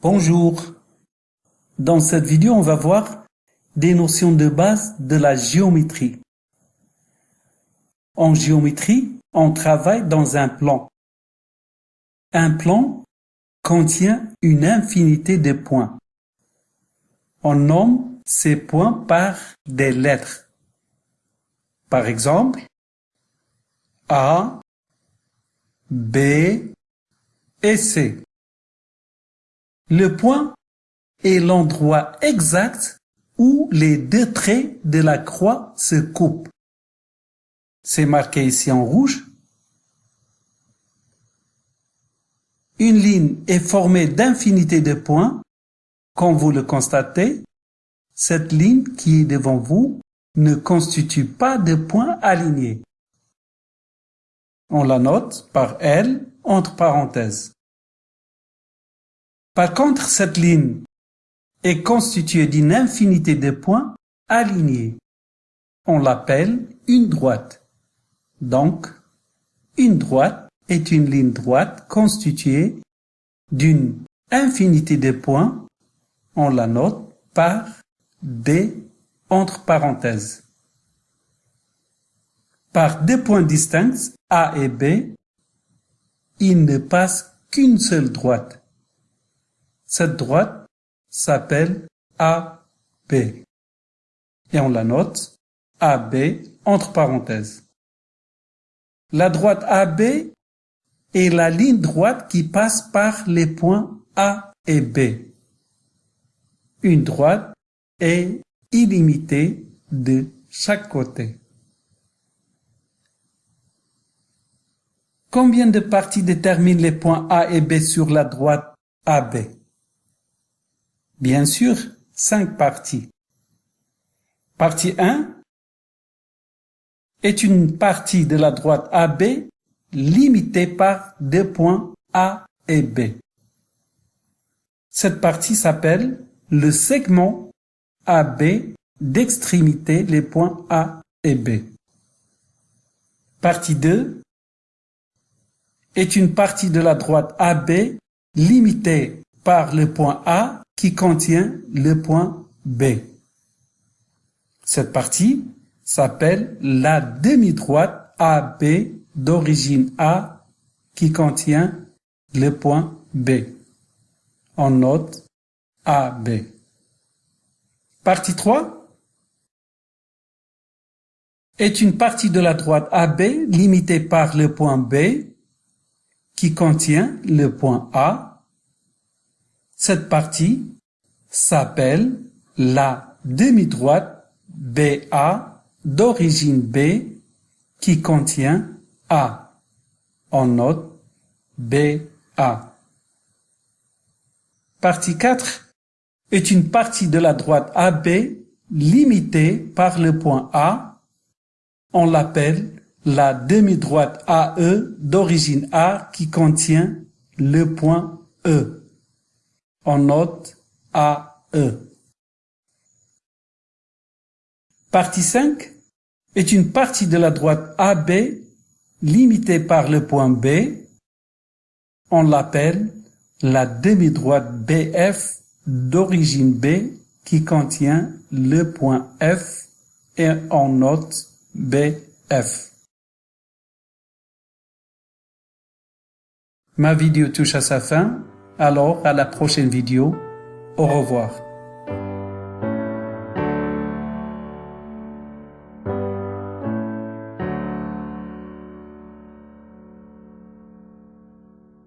Bonjour. Dans cette vidéo, on va voir des notions de base de la géométrie. En géométrie, on travaille dans un plan. Un plan contient une infinité de points. On nomme ces points par des lettres. Par exemple, A, B et C. Le point est l'endroit exact où les deux traits de la croix se coupent. C'est marqué ici en rouge. Une ligne est formée d'infinité de points. Comme vous le constatez, cette ligne qui est devant vous ne constitue pas de points alignés. On la note par L entre parenthèses. Par contre, cette ligne est constituée d'une infinité de points alignés. On l'appelle une droite. Donc, une droite est une ligne droite constituée d'une infinité de points. On la note par D entre parenthèses. Par deux points distincts, A et B, il ne passe qu'une seule droite. Cette droite s'appelle AB. Et on la note AB entre parenthèses. La droite AB est la ligne droite qui passe par les points A et B. Une droite est illimitée de chaque côté. Combien de parties déterminent les points A et B sur la droite AB Bien sûr, cinq parties. Partie 1 est une partie de la droite AB limitée par deux points A et B. Cette partie s'appelle le segment AB d'extrémité les points A et B. Partie 2 est une partie de la droite AB limitée par le point A qui contient le point B. Cette partie s'appelle la demi-droite AB d'origine A qui contient le point B. On note AB. Partie 3 est une partie de la droite AB limitée par le point B qui contient le point A cette partie s'appelle la demi-droite BA d'origine B qui contient A. On note BA. Partie 4 est une partie de la droite AB limitée par le point A. On l'appelle la demi-droite AE d'origine A qui contient le point E en note AE. Partie 5 est une partie de la droite AB limitée par le point B. On l'appelle la demi-droite BF d'origine B qui contient le point F et on note BF. Ma vidéo touche à sa fin. Alors, à la prochaine vidéo. Au revoir.